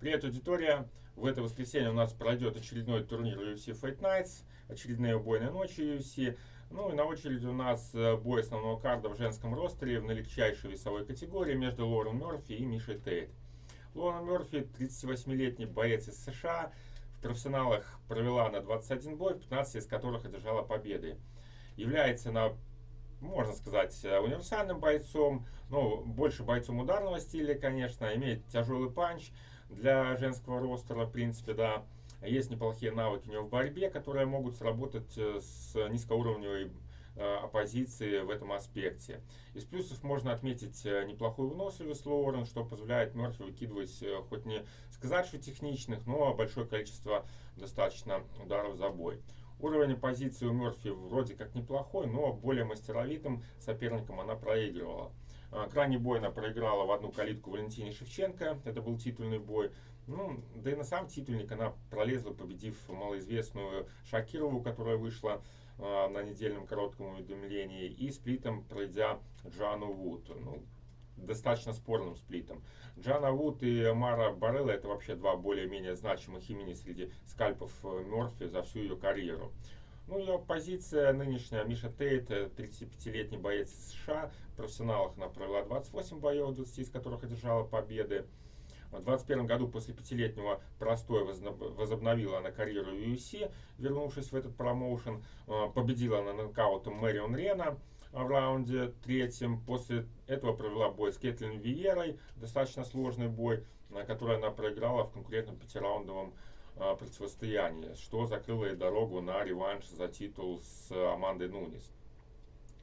Привет, аудитория! В это воскресенье у нас пройдет очередной турнир UFC Fight Nights, очередные убойные ночи UFC. Ну и на очереди у нас э, бой основного карда в женском ростере в налегчайшей весовой категории между Лорен Мерфи и Мишей Тейт. Лорен Мерфи, 38-летний боец из США, в профессионалах провела на 21 бой, 15 из которых одержала победы. Является на можно сказать, э, универсальным бойцом, но больше бойцом ударного стиля, конечно, имеет тяжелый панч, для женского ростера, в принципе, да. Есть неплохие навыки у него в борьбе, которые могут сработать э, с низкоуровневой э, оппозиции в этом аспекте. Из плюсов можно отметить э, неплохую выносливость Лоурен, что позволяет Мерфи выкидывать хоть не сказать, что техничных, но большое количество достаточно ударов за бой. Уровень позиции у Мерфи вроде как неплохой, но более мастеровитым соперникам она проигрывала. А, крайний бой она проиграла в одну калитку Валентине Шевченко. Это был титульный бой. Ну, да и на сам титульник она пролезла, победив малоизвестную Шакирову, которая вышла э, на недельном коротком уведомлении, и сплитом пройдя Джану Вуд. Ну, достаточно спорным сплитом. Джана Вуд и Мара Барелла это вообще два более-менее значимых имени среди скальпов э, Мерфи за всю ее карьеру. Ну, ее позиция нынешняя, Миша Тейт, 35-летний боец из США, в профессионалах она провела 28 боев, 20 из которых одержала победы. В 2021 году после пятилетнего простоя возобновила она карьеру в UFC, вернувшись в этот промоушен. Э, победила она нокаутом Мэрион Рена в раунде третьем. После этого провела бой с Кэтлин Виерой, достаточно сложный бой, который она проиграла в конкурентном пятираундовом противостояние, что закрыло ей дорогу на реванш за титул с Амандой Нунис.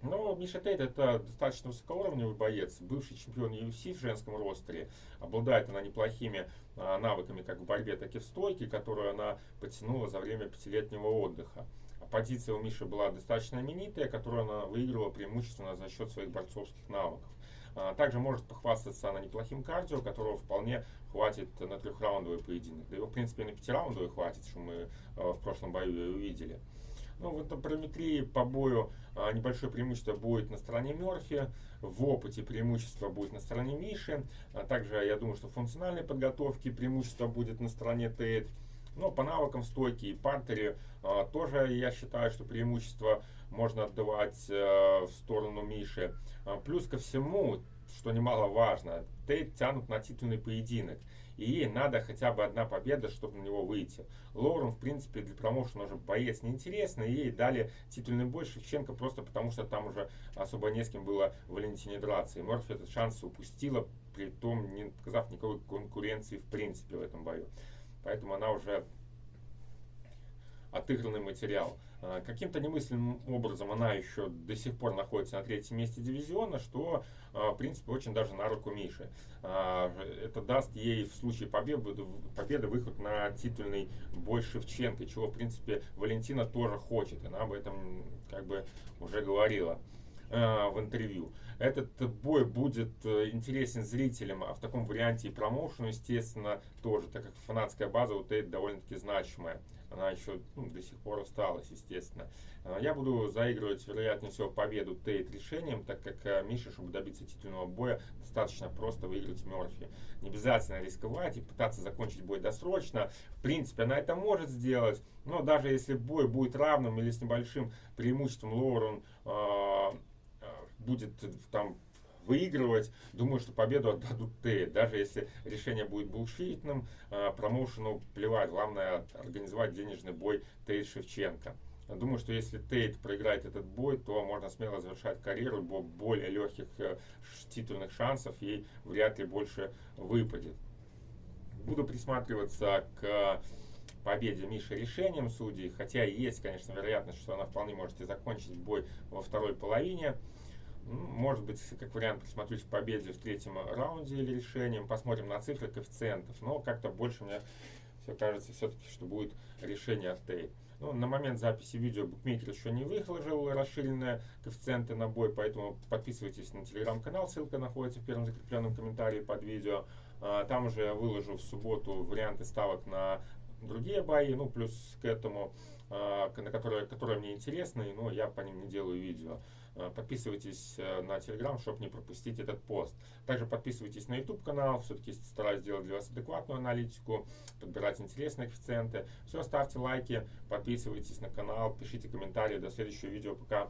Но Миша Тейт это достаточно высокоуровневый боец, бывший чемпион UFC в женском ростере. Обладает она неплохими а, навыками как в борьбе, так и в стойке, которую она подтянула за время пятилетнего отдыха. А позиция у Миши была достаточно именитая, которую она выиграла преимущественно за счет своих борцовских навыков. А, также может похвастаться она неплохим кардио, которого вполне хватит на трехраундовый поединок. Да его, в принципе, на пятираундовый хватит, что мы а, в прошлом бою и увидели. Ну, в параметрии по бою а, небольшое преимущество будет на стороне Мерфи, в опыте преимущество будет на стороне Миши. Также я думаю, что в функциональной подготовке преимущество будет на стороне Тейт. Но по навыкам стойки и партере тоже я считаю, что преимущество можно отдавать э, в сторону Миши. А, плюс ко всему, что немаловажно, Тейт тянут на титульный поединок. И ей надо хотя бы одна победа, чтобы на него выйти. Лоурен, в принципе, для промоушена уже боец неинтересный. Ей дали титульный бой Шевченко просто потому, что там уже особо не с кем было Валентине драться. И Морфи этот шанс упустила, при том не показав никакой конкуренции в принципе в этом бою. Поэтому она уже отыгранный материал. А, каким-то немысленным образом она еще до сих пор находится на третьем месте дивизиона, что, а, в принципе, очень даже на руку Миши. А, это даст ей в случае победы, победы выход на титульный бой Шевченко, чего, в принципе, Валентина тоже хочет. Она об этом как бы уже говорила в интервью. Этот бой будет э, интересен зрителям, а в таком варианте и промоушену, естественно, тоже, так как фанатская база у Тейт довольно-таки значимая. Она еще ну, до сих пор осталась, естественно. А, я буду заигрывать, вероятнее всего, победу Тейт решением, так как э, Миша, чтобы добиться титульного боя, достаточно просто выиграть Мерфи. Не обязательно рисковать и пытаться закончить бой досрочно. В принципе, она это может сделать, но даже если бой будет равным или с небольшим преимуществом Лоурен э, будет там выигрывать. Думаю, что победу отдадут Т. Даже если решение будет булшитным, э, промоушену плевать. Главное организовать денежный бой Тейт Шевченко. Думаю, что если Тейт проиграет этот бой, то можно смело завершать карьеру, бо более легких э, титульных шансов ей вряд ли больше выпадет. Буду присматриваться к победе Миши решением судей, хотя есть, конечно, вероятность, что она вполне может и закончить бой во второй половине. Может быть, как вариант, присмотрюсь к победе в третьем раунде или решением. Посмотрим на цифры коэффициентов. Но как-то больше мне все кажется все-таки, что будет решение от Тейт. Ну, на момент записи видео букмекер еще не выложил расширенные коэффициенты на бой, поэтому подписывайтесь на телеграм-канал, ссылка находится в первом закрепленном комментарии под видео. А, там уже я выложу в субботу варианты ставок на другие бои, ну, плюс к этому, на которые, которые мне интересны, но я по ним не делаю видео. Подписывайтесь на Telegram, чтобы не пропустить этот пост. Также подписывайтесь на YouTube канал, все-таки стараюсь делать для вас адекватную аналитику, подбирать интересные коэффициенты. Все, ставьте лайки, подписывайтесь на канал, пишите комментарии. До следующего видео. Пока.